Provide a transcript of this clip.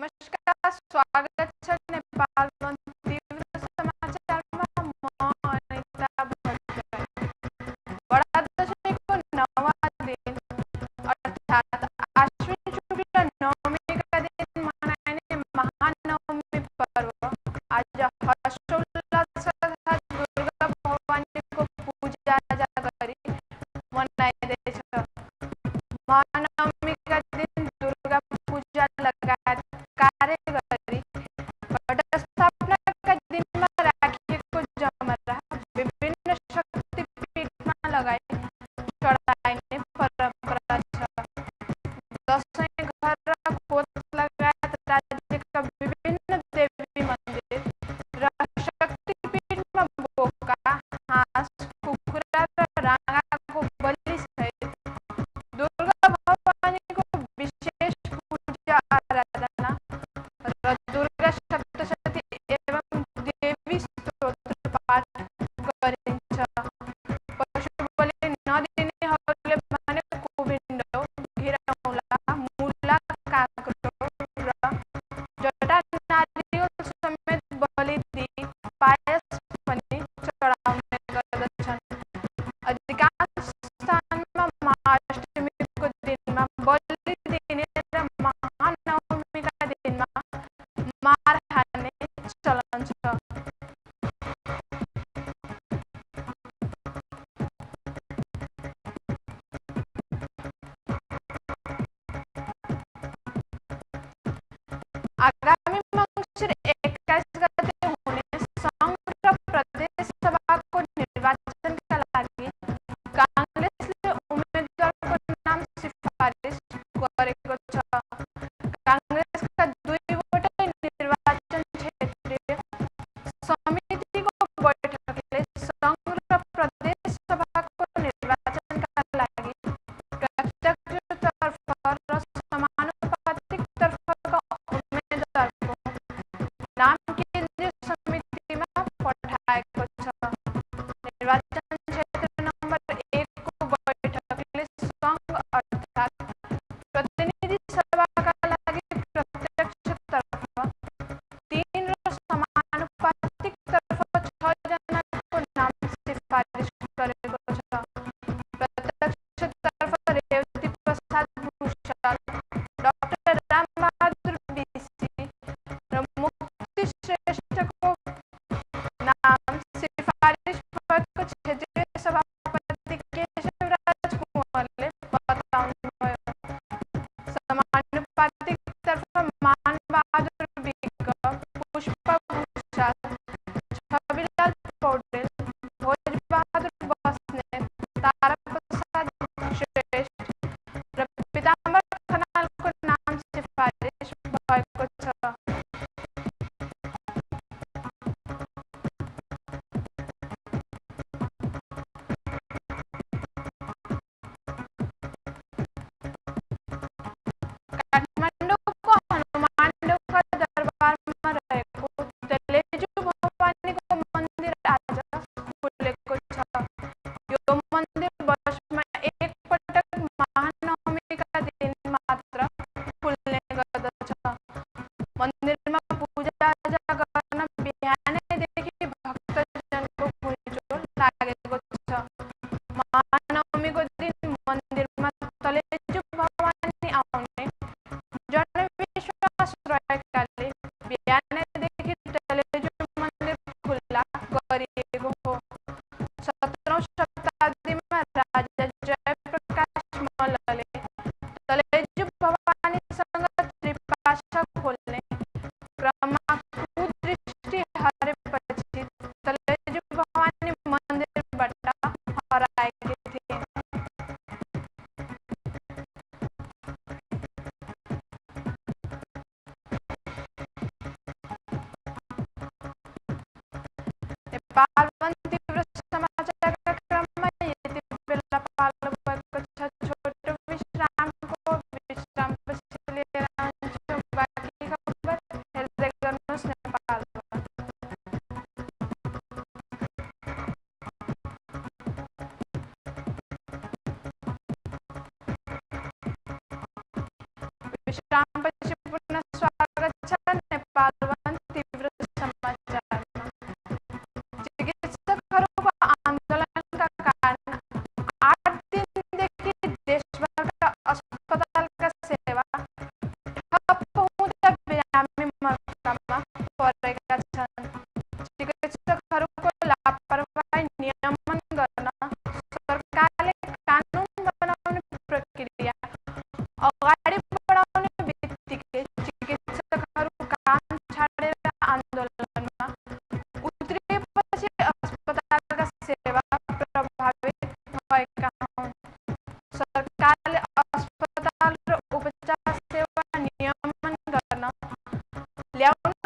नमस्कार स्वागत है नेपाल नेपाल Le